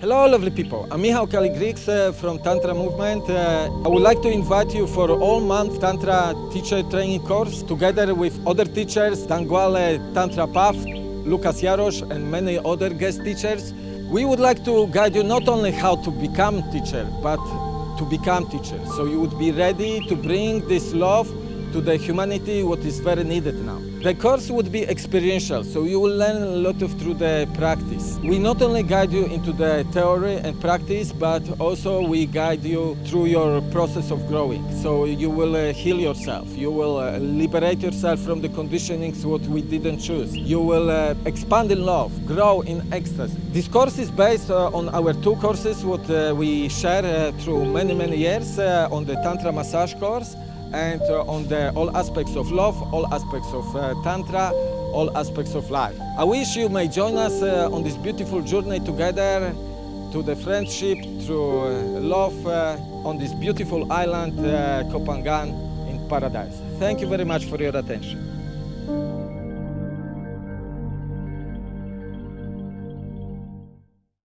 Hello lovely people, I'm Michał Kaligriks uh, from Tantra Movement. Uh, I would like to invite you for all month Tantra teacher training course together with other teachers, Danguale Tantra Path, Lucas Jarosz and many other guest teachers. We would like to guide you not only how to become teacher, but to become teacher. So you would be ready to bring this love to the humanity what is very needed now. The course would be experiential, so you will learn a lot of through the practice. We not only guide you into the theory and practice, but also we guide you through your process of growing. So you will uh, heal yourself, you will uh, liberate yourself from the conditionings what we didn't choose. You will uh, expand in love, grow in ecstasy. This course is based uh, on our two courses what uh, we share uh, through many many years on the Tantra massage course and uh, on the all aspects of love, all aspects of uh, Tantra, all aspects of life. I wish you may join us uh, on this beautiful journey together to the friendship, through love on this beautiful island, Koh Phangan in paradise. Thank you very much for your attention.